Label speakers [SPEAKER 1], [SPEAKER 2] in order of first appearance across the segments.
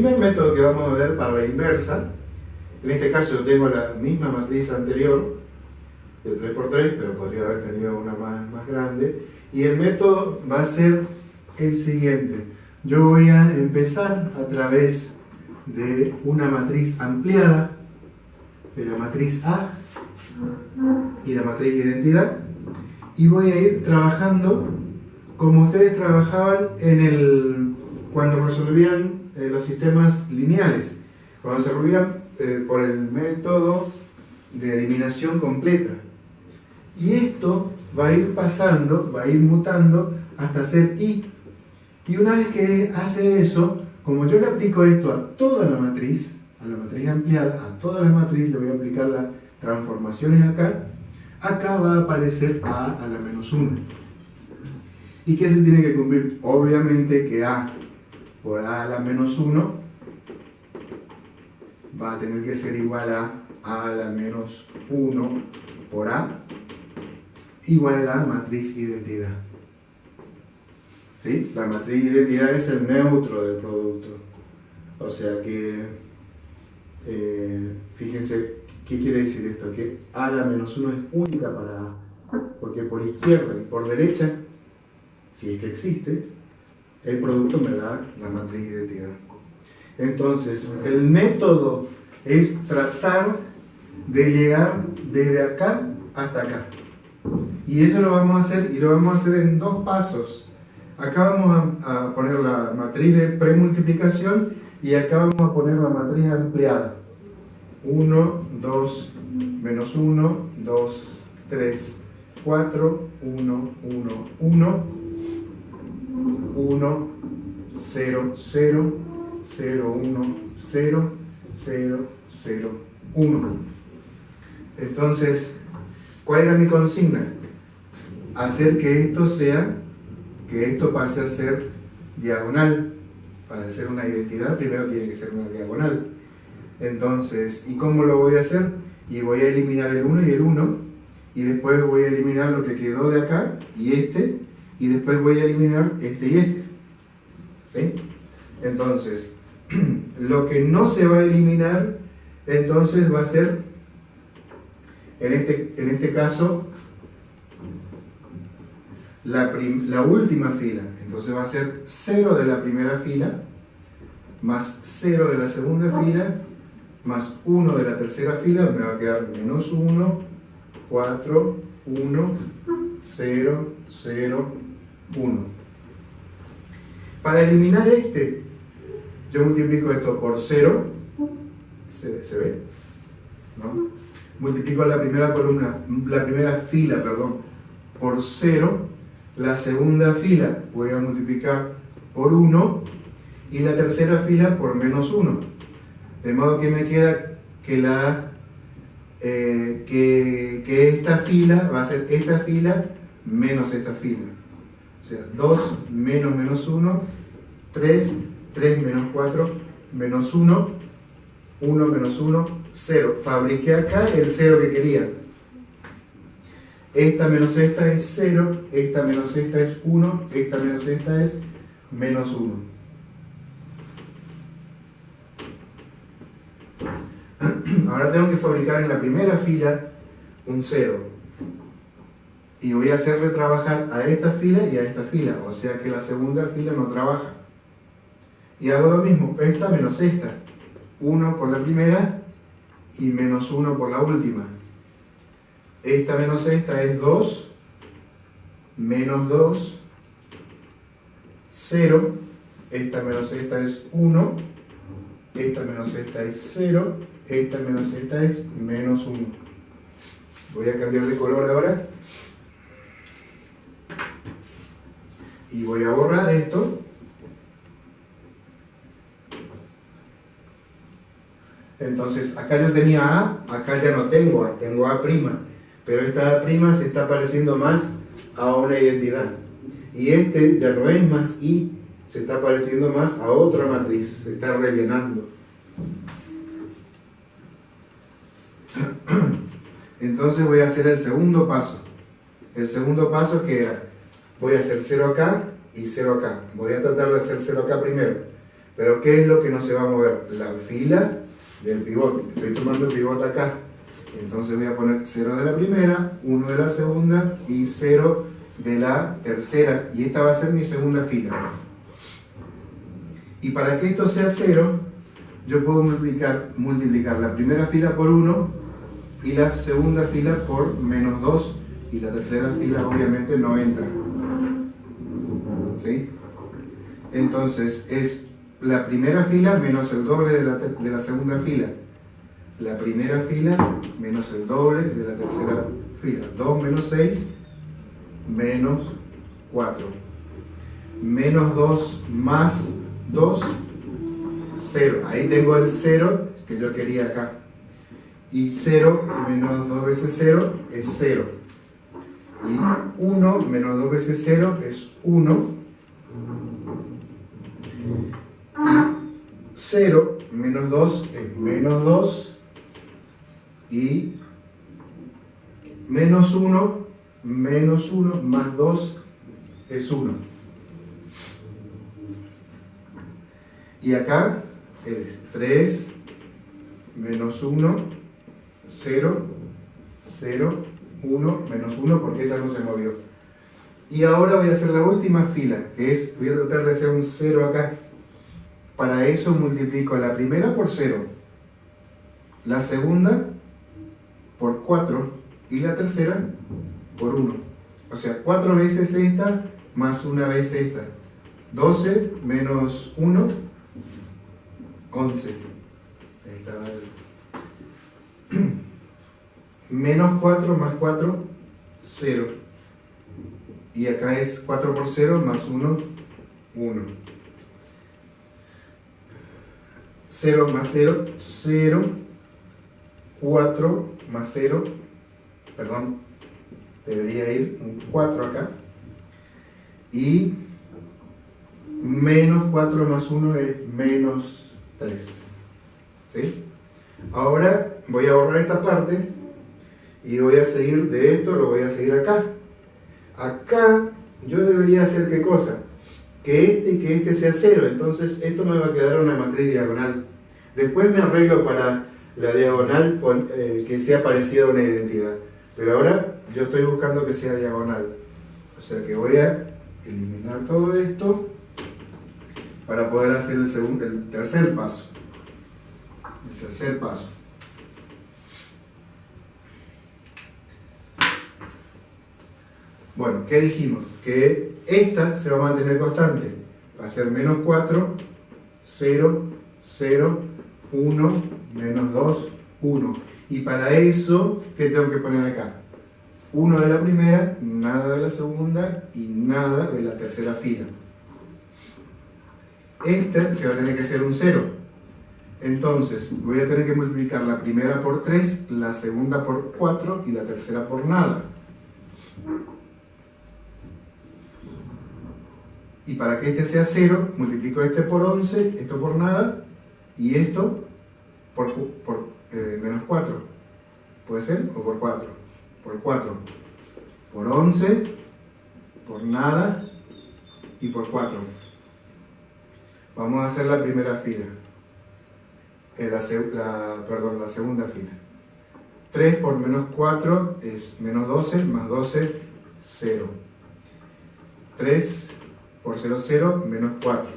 [SPEAKER 1] Primer método que vamos a ver para la inversa, en este caso yo tengo la misma matriz anterior, de 3x3, pero podría haber tenido una más, más grande, y el método va a ser el siguiente. Yo voy a empezar a través de una matriz ampliada, de la matriz A y la matriz de identidad, y voy a ir trabajando como ustedes trabajaban en el, cuando resolvían eh, los sistemas lineales, cuando se resolvían eh, por el método de eliminación completa. Y esto va a ir pasando, va a ir mutando hasta ser i. Y una vez que hace eso, como yo le aplico esto a toda la matriz, a la matriz ampliada, a toda la matriz le voy a aplicar las transformaciones acá, acá va a aparecer a a la menos 1. ¿Y qué se tiene que cumplir? Obviamente que a por a a la menos 1 va a tener que ser igual a a a la menos 1 por a igual a la matriz identidad. ¿Sí? La matriz identidad es el neutro del producto. O sea que, eh, fíjense, ¿qué quiere decir esto? Que a a la menos 1 es única para a. Porque por izquierda y por derecha, si es que existe, el producto me da la matriz identidad. Entonces, el método es tratar de llegar desde acá hasta acá. Y eso lo vamos a hacer, y lo vamos a hacer en dos pasos. Acá vamos a, a poner la matriz de premultiplicación y acá vamos a poner la matriz ampliada. 1, 2, menos 1, 2, 3, 4, 1, 1, 1, 1, 0, 0, 0, 1, 0, 0, 0, 1. Entonces, ¿cuál era mi consigna? Hacer que esto sea, que esto pase a ser diagonal. Para ser una identidad, primero tiene que ser una diagonal. Entonces, ¿y cómo lo voy a hacer? Y voy a eliminar el 1 y el 1, y después voy a eliminar lo que quedó de acá, y este, y después voy a eliminar este y este. ¿Sí? Entonces, lo que no se va a eliminar, entonces va a ser, en este, en este caso, la, la última fila. Entonces va a ser 0 de la primera fila, más 0 de la segunda fila, más 1 de la tercera fila, me va a quedar menos 1, 4, 1, 0, 0, 1. Para eliminar este, yo multiplico esto por 0, ¿se, ve? ¿No? Multiplico la primera columna, la primera fila, perdón, por 0, la segunda fila voy a multiplicar por 1 y la tercera fila por menos 1. De modo que me queda que, la, eh, que esta fila va a ser esta fila menos esta fila. Sea, 2 menos menos 1, 3, 3 menos 4, menos 1, 1 menos 1, 0. Fabriqué acá el 0 que quería. Esta menos esta es 0, esta menos esta es 1, esta menos esta es menos 1. Ahora tengo que fabricar en la primera fila un 0. Y voy a hacerle trabajar a esta fila y a esta fila. O sea que la segunda fila no trabaja. Y hago lo mismo, esta menos esta. 1 por la primera y menos 1 por la última. Esta menos esta es 2, menos 2, 0. Esta menos esta es 1, esta menos esta es 0, esta menos esta es menos 1. Voy a cambiar de color ahora. Y voy a borrar esto. Entonces, acá yo tenía A, acá ya no tengo A, tengo A'. Pero esta A' se está pareciendo más a una identidad. Y este ya no es más I, se está pareciendo más a otra matriz, se está rellenando. Entonces voy a hacer el segundo paso. El segundo paso que era, voy a hacer 0 acá y 0 acá. Voy a tratar de hacer 0 acá primero. Pero ¿qué es lo que no se va a mover? La fila del pivote. Estoy tomando el pivote acá. Entonces voy a poner 0 de la primera, 1 de la segunda y 0 de la tercera. Y esta va a ser mi segunda fila. Y para que esto sea 0, yo puedo multiplicar, multiplicar la primera fila por 1 y la segunda fila por menos 2 y la tercera fila obviamente no entra. ¿Sí? Entonces es la primera fila menos el doble de la, de la segunda fila. La primera fila menos el doble de la tercera fila. 2 menos 6 menos 4. Menos 2 más 2, 0. Ahí tengo el 0 que yo quería acá. Y 0 menos 2 veces 0 es 0. Y 1 menos 2 veces 0 es 1. Y 0 menos 2 es menos 2. Y menos 1, menos 1 más 2 es 1. Y acá es 3 menos 1, 0, 0, 1, menos 1, porque esa no se movió. Y ahora voy a hacer la última fila, que es, voy a tratar de hacer un 0 acá. Para eso multiplico la primera por 0, la segunda por 4 y la tercera por 1. O sea, 4 veces esta más una vez esta. 12 menos 1 11. Menos 4 más 4, 0. Y acá es 4 por 0 más 1, 1. 0 más 0, 0. 4 más 0, perdón, debería ir un 4 acá. Y menos 4 más 1 es menos 3. ¿Sí? Ahora voy a borrar esta parte y voy a seguir de esto, lo voy a seguir acá. Acá yo debería hacer qué cosa? Que este y que este sea 0, entonces esto me va a quedar una matriz diagonal. Después me arreglo para la diagonal eh, que sea parecida a una identidad. Pero ahora yo estoy buscando que sea diagonal. O sea que voy a eliminar todo esto para poder hacer el, segundo, el tercer paso. El tercer paso. Bueno, ¿qué dijimos? Que esta se va a mantener constante. Va a ser menos 4, 0, 0, 1, menos 2, 1. Y para eso, ¿qué tengo que poner acá? 1 de la primera, nada de la segunda y nada de la tercera fila este se va a tener que hacer un 0. Entonces, voy a tener que multiplicar la primera por 3, la segunda por 4 y la tercera por nada. Y para que este sea 0, multiplico este por 11, esto por nada, y esto por, por eh, menos 4. ¿Puede ser? O por 4. Por 4. Por 11, por nada y por 4. Vamos a hacer la primera fila. Eh, la, perdón, la segunda fila. 3 por menos 4 es menos 12, más 12, 0. 3 por 0, 0, menos 4.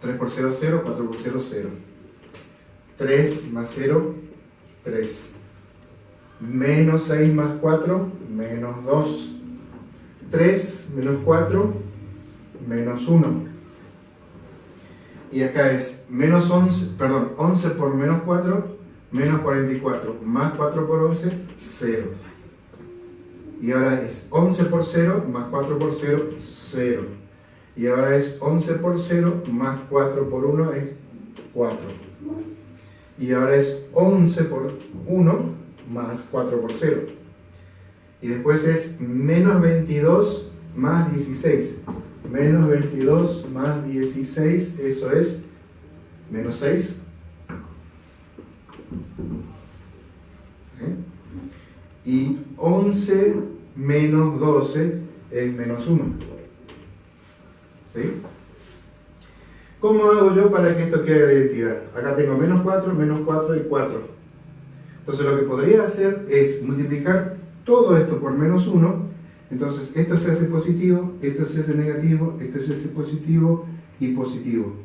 [SPEAKER 1] 3 por 0, 0, 4 por 0, 0. 3 más 0, 3. Menos 6 más 4, menos 2. 3 menos 4, menos 1. Y acá es menos 11, perdón, 11 por menos 4, menos 44, más 4 por 11, 0. Y ahora es 11 por 0, más 4 por 0, 0. Y ahora es 11 por 0, más 4 por 1 es 4. Y ahora es 11 por 1, más 4 por 0. Y después es menos 22 más 16 menos 22 más 16, eso es menos 6. Y 11 menos 12 es menos 1. ¿Sí? ¿Cómo hago yo para que esto quede identidad? Acá tengo menos 4, menos 4 y 4. Entonces lo que podría hacer es multiplicar todo esto por menos 1. Entonces esto se hace positivo, esto se hace negativo, esto se hace positivo y positivo.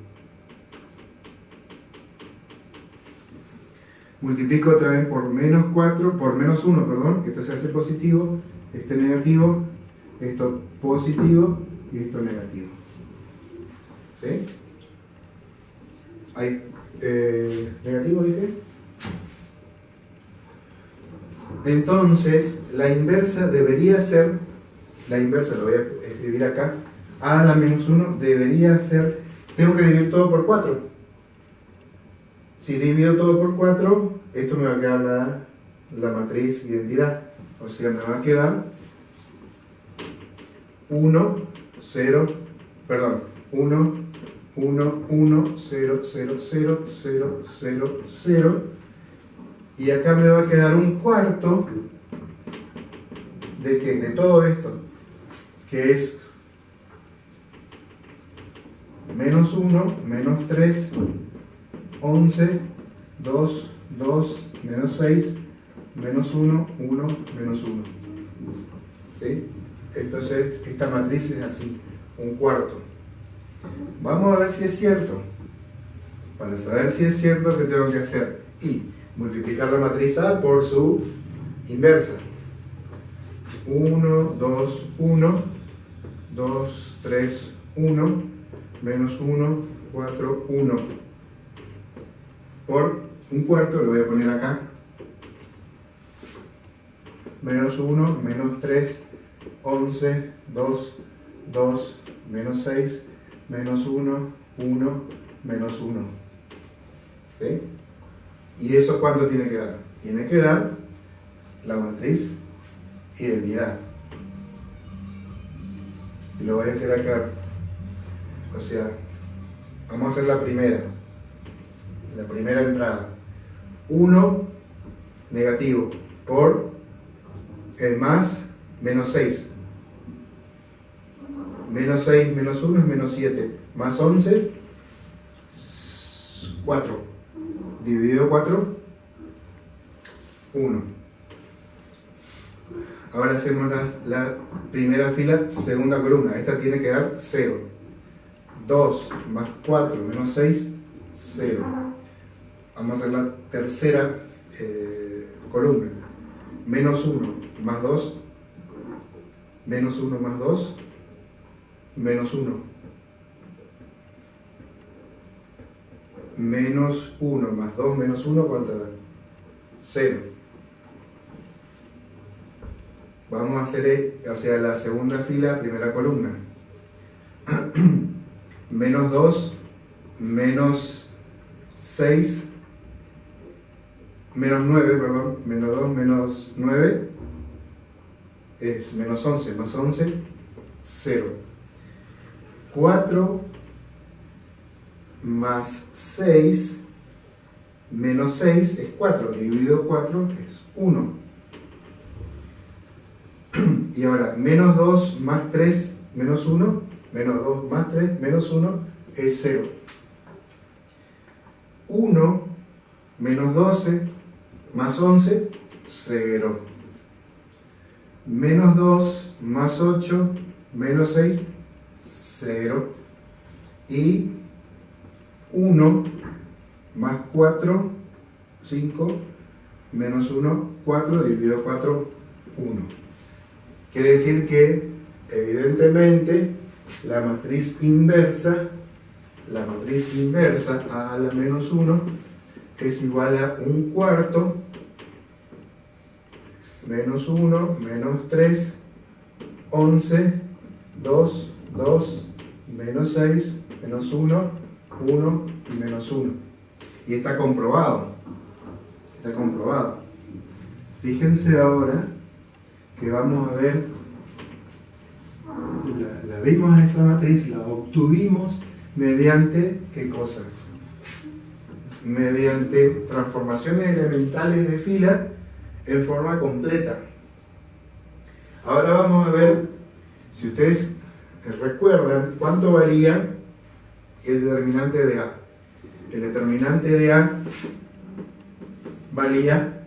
[SPEAKER 1] multiplico otra vez por menos 4, por menos 1, perdón, esto se hace positivo, esto negativo, esto positivo y esto negativo. ¿Sí? ¿Hay eh, negativo, dije? Entonces, la inversa debería ser, la inversa lo voy a escribir acá, a la menos 1 debería ser, tengo que dividir todo por 4. Si divido todo por 4, esto me va a quedar la, la matriz identidad. O sea, me va a quedar 1, 0, perdón, 1, 1, 1, 0, 0, 0, 0, 0, 0. Y acá me va a quedar un cuarto de, qué? de todo esto, que es menos 1, menos 3, 11, 2, 2, menos 6, menos 1, 1, menos 1. ¿Sí? Entonces, esta matriz es así, un cuarto. Vamos a ver si es cierto. Para saber si es cierto, ¿qué tengo que hacer? Y multiplicar la matriz A por su inversa. 1, 2, 1, 2, 3, 1, menos 1, 4, 1 por un cuarto, lo voy a poner acá, menos 1, menos 3, 11, 2, 2, menos 6, menos 1, 1, menos 1. ¿Sí? ¿Y eso cuánto tiene que dar? Tiene que dar la matriz identidad. Y lo voy a hacer acá. O sea, vamos a hacer la primera la primera entrada. 1 negativo por el más menos 6. Menos 6 menos 1 es menos 7. Más 11, 4. Dividido 4, 1. Ahora hacemos la primera fila, segunda columna. Esta tiene que dar 0. 2 más 4 menos 6, 0 vamos a hacer la tercera eh, columna. Menos 1 más 2, menos 1 más 2, menos 1. Menos 1 más 2 menos 1, ¿cuánto da? 0. Vamos a hacer, o sea, la segunda fila, primera columna. menos 2, menos 6, menos 9, perdón, menos 2, menos 9 es menos 11, más 11, 0. 4 más 6, menos 6 es 4, dividido 4 es 1. Y ahora, menos 2 más 3, menos 1, menos 2 más 3, menos 1 es 0. 1 menos 12 más 11, 0. Menos 2 más 8, menos 6, 0. Y 1 más 4, 5, menos 1, 4, dividido 4, 1. Quiere decir que, evidentemente, la matriz inversa, la matriz inversa a la menos 1 es igual a un cuarto menos 1, menos 3, 11, 2, 2, menos 6, menos 1, 1 y menos 1. Y está comprobado. Está comprobado. Fíjense ahora que vamos a ver, la, la vimos esa matriz, la obtuvimos mediante, ¿qué cosa? mediante transformaciones elementales de fila en forma completa. Ahora vamos a ver, si ustedes recuerdan, cuánto valía el determinante de A. El determinante de A valía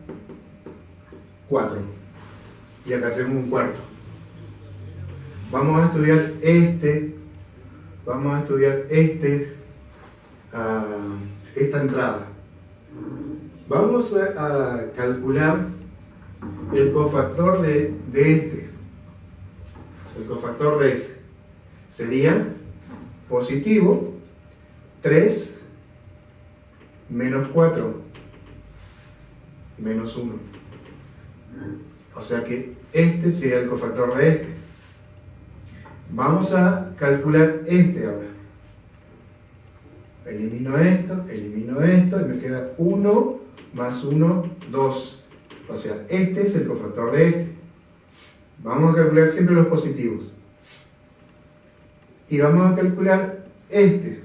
[SPEAKER 1] 4. Y acá tenemos un cuarto. Vamos a estudiar este, vamos a estudiar este, uh, esta entrada. Vamos a, calcular el cofactor de, de este, el cofactor de ese. Sería positivo 3 menos 4 menos 1. O sea que este sería el cofactor de este. Vamos a calcular este ahora. Elimino esto, elimino esto y me queda 1 más 1, 2. O sea, este es el cofactor de este. Vamos a calcular siempre los positivos. Y vamos a calcular este.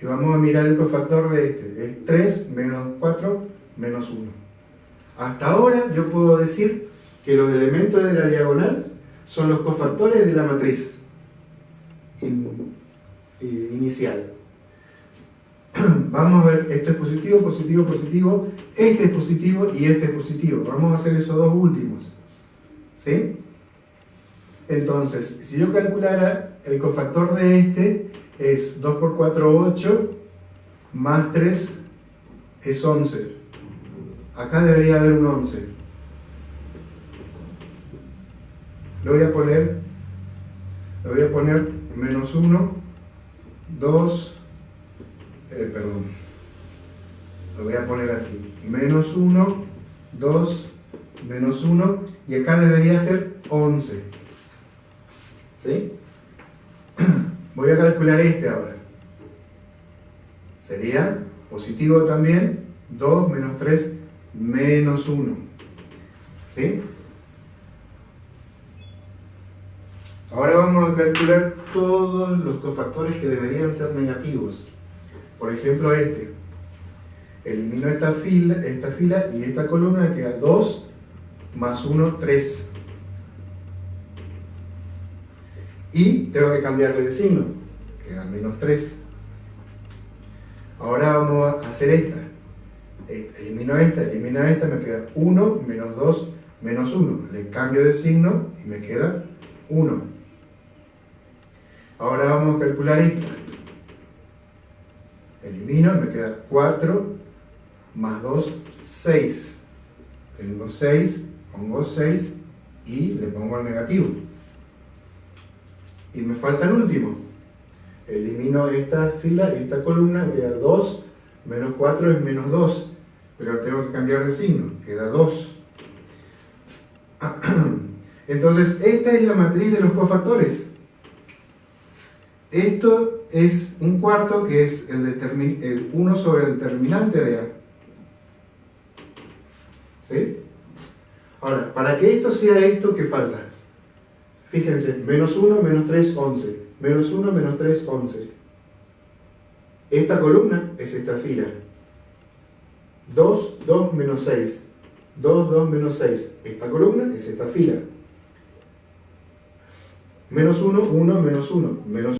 [SPEAKER 1] Y vamos a mirar el cofactor de este. Es 3 menos 4 menos 1. Hasta ahora yo puedo decir que los elementos de la diagonal son los cofactores de la matriz inicial. Vamos a ver, esto es positivo, positivo, positivo, este es positivo y este es positivo. Vamos a hacer esos dos últimos. ¿Sí? Entonces, si yo calculara el cofactor de este, es 2 por 4, 8, más 3 es 11. Acá debería haber un 11. Lo voy a poner, lo voy a poner menos 1, 2, eh, perdón, lo voy a poner así, menos 1, 2, menos 1, y acá debería ser 11. ¿Sí? Voy a calcular este ahora. Sería positivo también, 2 menos 3 menos 1. ¿Sí? Ahora vamos a calcular todos los cofactores que deberían ser negativos. Por ejemplo, este. Elimino esta fila, esta fila y esta columna queda 2 más 1, 3. Y tengo que cambiarle de signo, queda menos 3. Ahora vamos a hacer esta. Elimino esta, elimino esta, me queda 1 menos 2 menos 1. Le cambio de signo y me queda 1. Ahora vamos a calcular esta. Elimino, me queda 4 más 2, 6. Tengo 6, pongo 6 y le pongo el negativo. Y me falta el último. Elimino esta fila, esta columna, queda 2 menos 4 es menos 2 pero tengo que cambiar de signo, queda 2. Entonces, esta es la matriz de los cofactores. Esto es un cuarto que es el, el 1 sobre el determinante de A. ¿Sí? Ahora, para que esto sea esto, ¿qué falta? Fíjense, menos 1, menos 3, 11. Menos 1, menos 3, 11. Esta columna es esta fila. 2, 2 menos 6. 2, 2 menos 6. Esta columna es esta fila. Menos 1, 1 menos 1. Menos